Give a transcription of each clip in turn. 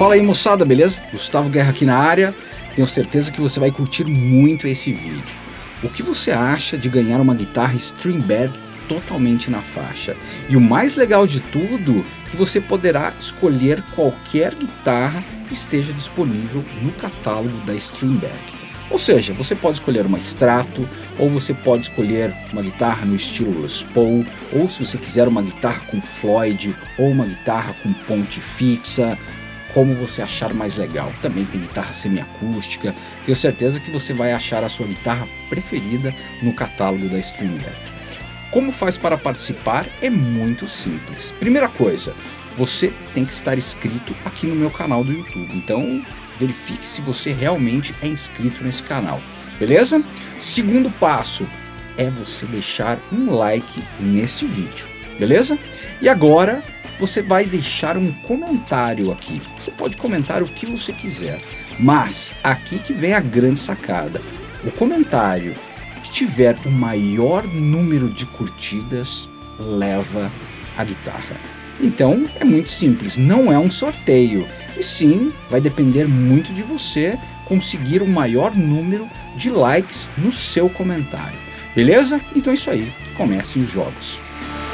Fala aí moçada, beleza? Gustavo Guerra aqui na área. Tenho certeza que você vai curtir muito esse vídeo. O que você acha de ganhar uma guitarra Stringberg totalmente na faixa? E o mais legal de tudo, que você poderá escolher qualquer guitarra que esteja disponível no catálogo da Stringberg. Ou seja, você pode escolher uma Strato, ou você pode escolher uma guitarra no estilo Les Paul, ou se você quiser uma guitarra com Floyd, ou uma guitarra com ponte fixa, como você achar mais legal. Também tem guitarra semiacústica, tenho certeza que você vai achar a sua guitarra preferida no catálogo da Stringberg. Como faz para participar? É muito simples. Primeira coisa, você tem que estar inscrito aqui no meu canal do YouTube. Então, verifique se você realmente é inscrito nesse canal, beleza? Segundo passo é você deixar um like nesse vídeo, beleza? E agora você vai deixar um comentário aqui. Você pode comentar o que você quiser, mas aqui que vem a grande sacada. O comentário que tiver o maior número de curtidas leva a guitarra. Então é muito simples, não é um sorteio, e sim vai depender muito de você conseguir o maior número de likes no seu comentário. Beleza? Então é isso aí, que comecem os jogos.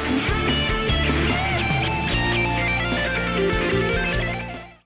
Thank you.